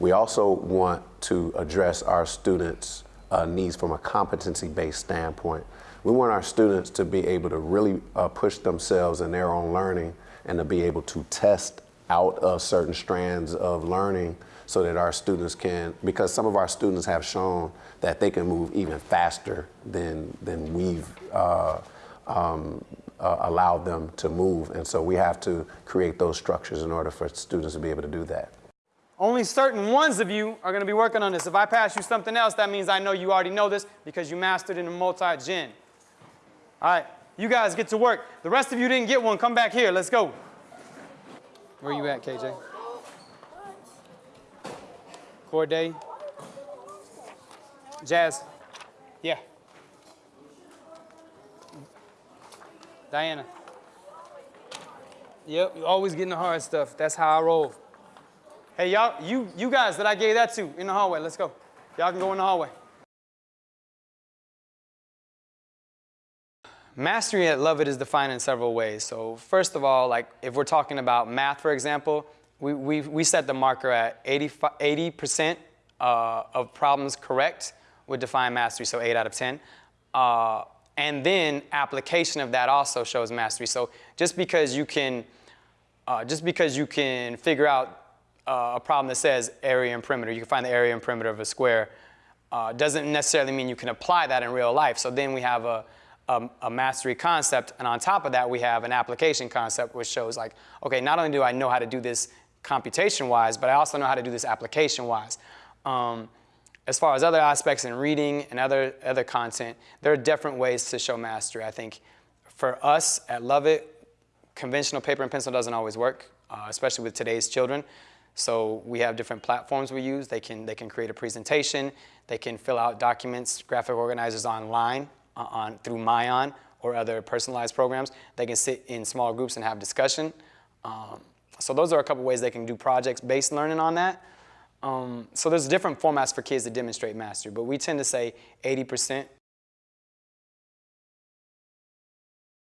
We also want to address our students' uh, needs from a competency-based standpoint. We want our students to be able to really uh, push themselves in their own learning and to be able to test out of certain strands of learning so that our students can, because some of our students have shown that they can move even faster than, than we've uh, um, uh, allowed them to move. And so we have to create those structures in order for students to be able to do that. Only certain ones of you are going to be working on this. If I pass you something else, that means I know you already know this because you mastered in a multi-gen. All right, you guys get to work. The rest of you didn't get one. Come back here. Let's go. Where you at, KJ? Corday? Jazz? Yeah. Diana? Yep, you always getting the hard stuff. That's how I roll. Hey, y'all, you, you guys that I gave that to in the hallway, let's go. Y'all can go in the hallway. Mastery at Lovett is defined in several ways. So first of all, like if we're talking about math, for example, we, we, we set the marker at 80% uh, of problems correct would define mastery, so 8 out of 10. Uh, and then application of that also shows mastery. So just because you can, uh, just because you can figure out uh, a problem that says area and perimeter, you can find the area and perimeter of a square, uh, doesn't necessarily mean you can apply that in real life. So then we have a, a, a, mastery concept, and on top of that, we have an application concept which shows like, okay, not only do I know how to do this computation-wise, but I also know how to do this application-wise. Um, as far as other aspects in reading and other, other content, there are different ways to show mastery. I think for us at Lovett, conventional paper and pencil doesn't always work, uh, especially with today's children. So we have different platforms we use. They can, they can create a presentation. They can fill out documents, graphic organizers online uh, on, through Myon or other personalized programs. They can sit in small groups and have discussion. Um, so those are a couple ways they can do projects-based learning on that. Um, so there's different formats for kids to demonstrate mastery, but we tend to say 80%